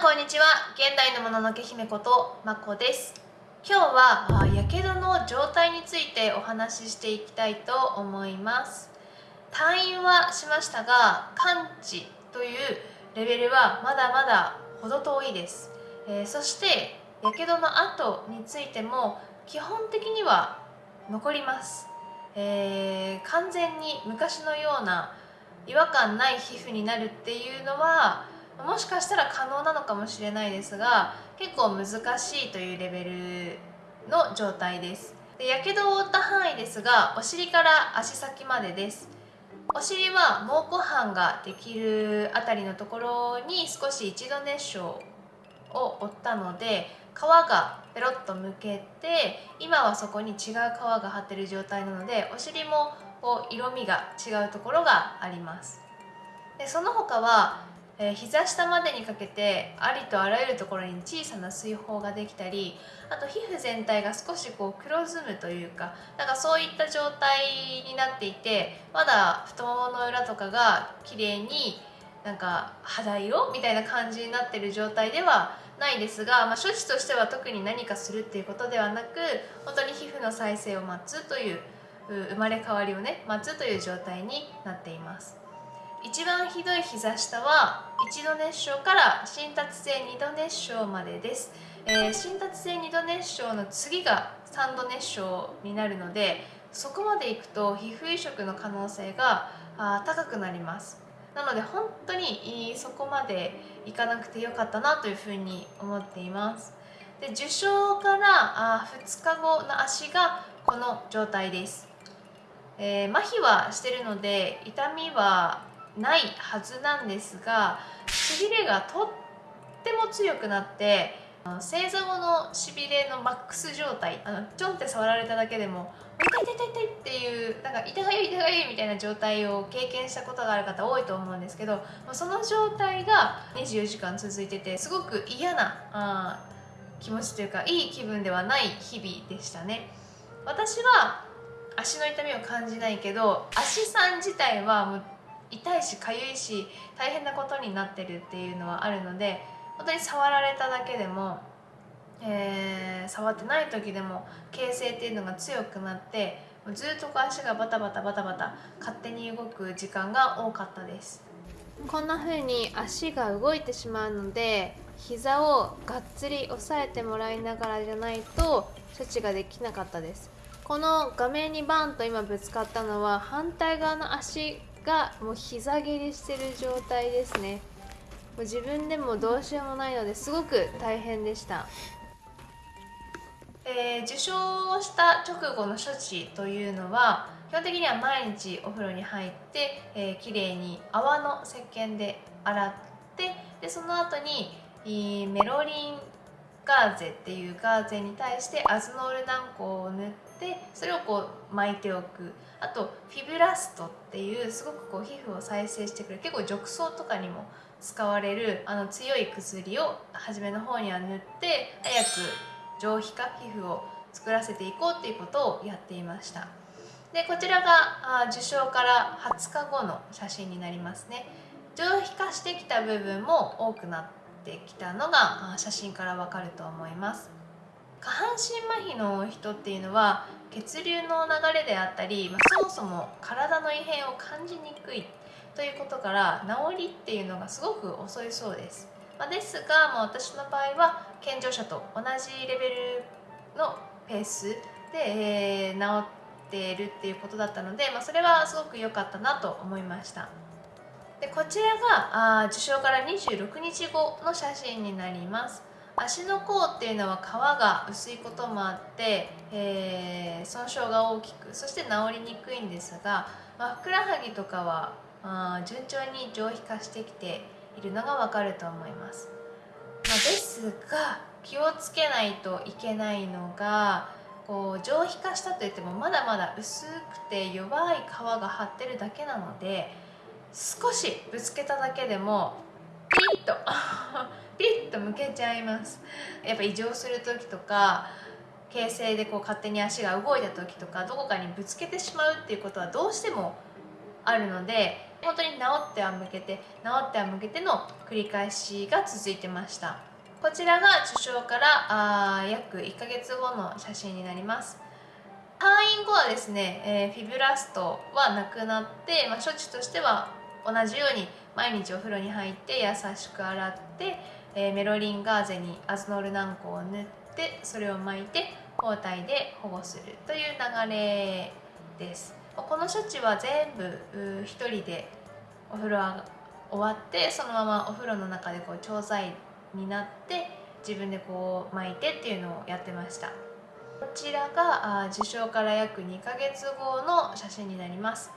こんにちは。現代のもののけ姫ことまこです。今日はやけどの状態についてお話ししていきたいと思います。退院はしましたが完治というレベルはまだまだ程遠いです、えー、そしてやけどの後についても基本的には残ります、えー、完全に昔のような違和感ない皮膚になるっていうのはもしかしたら可能なのかもしれないですが結構難しいというレベルの状態です。でやけどを負った範囲ですがお尻から足先までです。お尻は蒙古斑ができるあたりのところに少し一度熱傷を負ったので皮がペロッとむけて今はそこに違う皮が張ってる状態なのでお尻もこう色味が違うところがあります。でその他はえ、膝下までにかけてありとあらゆるところに小さな水泡ができたりあと皮膚全体が少しこう黒ずむというかなんかそういった状態になっていてまだ太ももの裏とかが綺麗になんか肌色みたいな感じになってる状態ではないですが、まあ、処置としては特に何かするっていうことではなく本当に皮膚の再生を待つという生まれ変わりをね待つという状態になっています。一番ひどい膝下は1度熱傷から新達性2度熱傷までです、えー、新達性2度熱傷の次が3度熱傷になるのでそこまでいくと皮膚移植の可能性があ高くなります。なので本当にそこまでいかなくてよかったなというふうに思っています。で受傷からあ2日後の足がこの状態です、えー、麻痺はしてるので痛みはないはずなんですがしびれがとっても強くなって正座後のしびれのマックス状態あのちょんって触られただけでも痛い痛い痛い痛いっていうなんか痛がゆい痛がゆいみたいな状態を経験したことがある方多いと思うんですけどその状態が24時間続いててすごく嫌なあ気持ちというかいい気分ではない日々でしたね。私は足の痛みを感じないけど足さん自体はもう痛いし痒いし大変なことになってるっていうのはあるので本当に触られただけでも、えー、触ってない時でも形成っていうのが強くなってずっと足がバタバタバタバタ勝手に動く時間が多かったです。こんな風に足が動いてしまうので膝をがっつり押さえてもらいながらじゃないと処置ができなかったです。この画面にバンと今ぶつかったのは反対側の足がもう膝蹴りしてる状態ですね。もう自分でもどうしようもないのですごく大変でした、えー、受傷をした直後の処置というのは基本的には毎日お風呂に入って、えー、きれいに泡の石鹸で洗ってでその後にメロリンガーゼっていうガーゼに対してアズノール軟膏を塗ってそれをこう巻いておく。あとフィブラストっていうすごくこう皮膚を再生してくれる結構褥瘡とかにも使われるあの強い薬を初めの方には塗って早く上皮化皮膚を作らせていこうっていうことをやっていました。でこちらが受賞から20日後の写真になりますね。上皮化してきた部分も多くなってきたのが写真からわかると思います。下半身麻痺の人っていうのは血流の流れであったり、ま、そもそも体の異変を感じにくいということから治りっていうのがすごく遅いそうです、まあ、ですが、まあ、私の場合は健常者と同じレベルのペースで、えー、治っているっていうことだったので、まあ、それはすごく良かったなと思いました。でこちらがあ受賞から26日後の写真になります。足の甲っていうのは皮が薄いこともあって、えー、損傷が大きくそして治りにくいんですが、まあ、ふくらはぎとかはあ順調に上皮化してきているのがわかると思います、まあ、ですが気をつけないといけないのがこう上皮化したといってもまだまだ薄くて弱い皮が張ってるだけなので少しぶつけただけでもピッと ピッと向けちゃいます。やっぱ異常する時とか形成でこう勝手に足が動いた時とかどこかにぶつけてしまうっていうことはどうしてもあるので本当に治っては向けて治っては向けての繰り返しが続いてました。こちらが受賞からあ約1ヶ月後の写真になります。退院後はですね、えー、フィブラストはなくなって、まあ、処置としては同じように毎日お風呂に入って優しく洗って、えー、メロリンガーゼにアズノール軟膏を塗ってそれを巻いて包帯で保護するという流れです。この処置は全部1人でお風呂が終わってそのままお風呂の中でこう調剤になって自分でこう巻いてっていうのをやってました。こちらが受賞から約2ヶ月後の写真になります。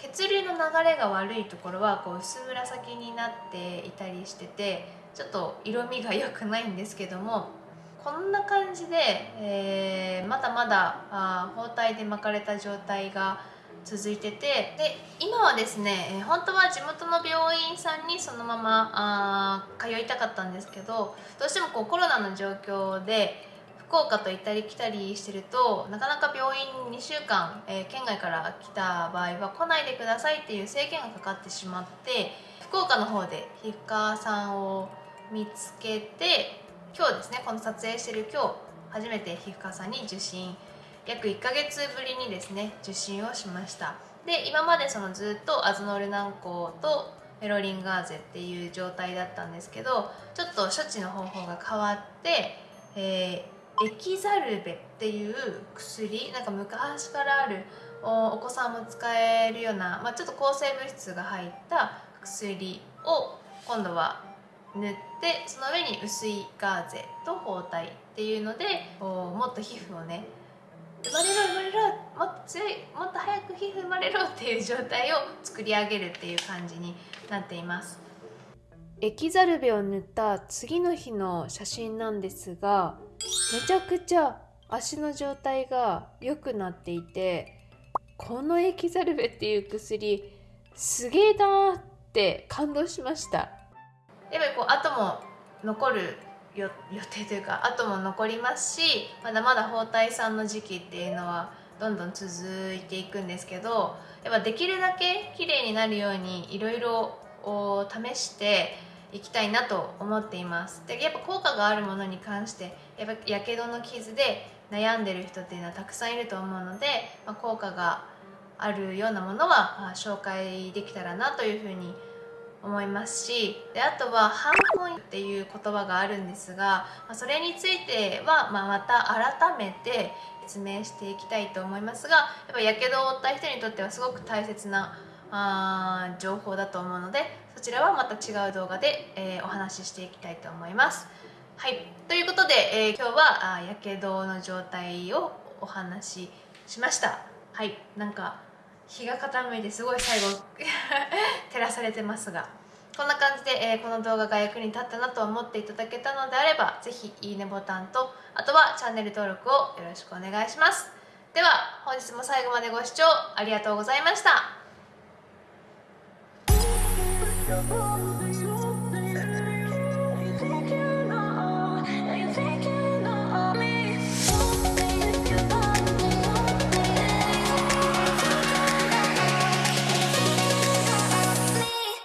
血流の流れが悪いところはこう薄紫になっていたりしててちょっと色味が良くないんですけどもこんな感じで、えー、まだまだあ包帯で巻かれた状態が続いててで今はですね、え、本当は地元の病院さんにそのままあ通いたかったんですけどどうしてもこうコロナの状況で福岡と行ったり来たりしてるとなかなか病院2週間、えー、県外から来た場合は来ないでくださいっていう制限がかかってしまって福岡の方で皮膚科さんを見つけて今日ですねこの撮影してる今日初めて皮膚科さんに受診約1ヶ月ぶりにですね受診をしました。で今までそのずっとアズノール軟膏とメロリンガーゼっていう状態だったんですけどちょっと処置の方法が変わって、えエキザルベっていう薬なんか昔からあるお子さんも使えるような、まあ、ちょっと抗生物質が入った薬を今度は塗ってその上に薄いガーゼと包帯っていうのでもっと皮膚をね生まれろ生まれろもっと強いもっと早く皮膚生まれろっていう状態を作り上げるっていう感じになっています。エキザルベを塗った次の日の写真なんですがめちゃくちゃ足の状態が良くなっていてこのエキザルベっていう薬すげえなって感動しました。やっぱりこう後も残る予定というか後も残りますしまだまだ包帯さんの時期っていうのはどんどん続いていくんですけどやっぱできるだけ綺麗になるようにいろいろ試していきたいなと思っています。でやっぱ効果があるものに関してやっぱやけどの傷で悩んでる人っていうのはたくさんいると思うので、まあ、効果があるようなものは紹介できたらなというふうに思いますしであとは「ハンコン」っていう言葉があるんですが、ま、それについては、まあ、また改めて説明していきたいと思いますがやっぱやけどを負った人にとってはすごく大切なあ情報だと思うのでそちらはまた違う動画で、えー、お話ししていきたいと思います。はい。ということで、えー、今日はやけどの状態をお話ししました。はい。なんか日が傾いてすごい最後 照らされてますが。こんな感じで、えー、この動画が役に立ったなと思っていただけたのであれば是非いいねボタンとあとはチャンネル登録をよろしくお願いします。では本日も最後までご視聴ありがとうございました。